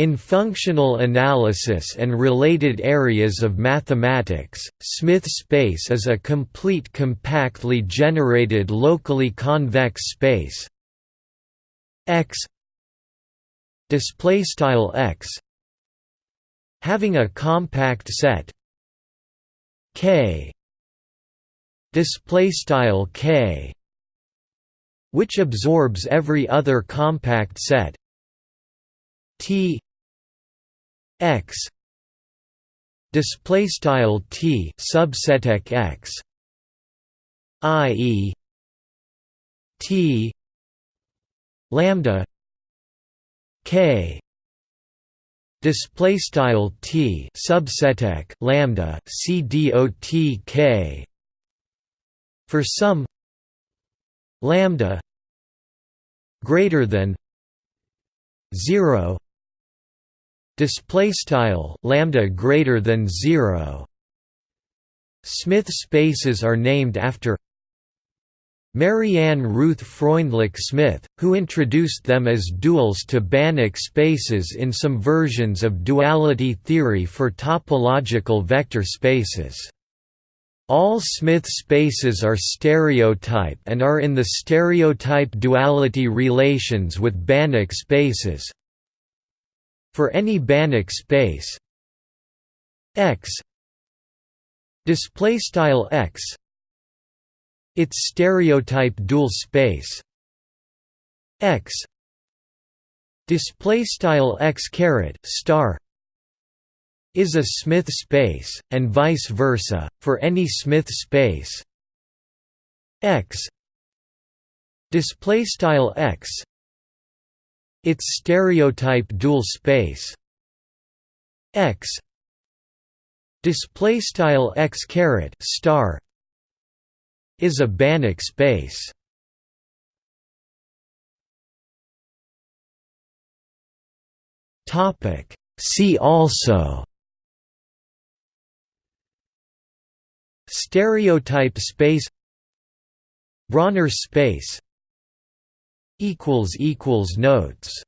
In functional analysis and related areas of mathematics, Smith space is a complete compactly generated locally convex space. X display style X having a compact set. K display style K which absorbs every other compact set. T X display style T subset X i.e. T lambda K display style T subset lambda C dot K for some lambda greater than 0 display style lambda greater than 0 Smith spaces are named after Marianne Ruth Freundlich Smith, who introduced them as duals to Banach spaces in some versions of duality theory for topological vector spaces. All Smith spaces are stereotype and are in the stereotype duality relations with Banach spaces. For any Banach space. X. Display style X. Its stereotype dual space. X. Display style X caret star is a Smith space and vice versa for any Smith space. X. Display style X its stereotype dual space X display style X caret star is a Banach space. Topic See also Stereotype space Brauner space Notes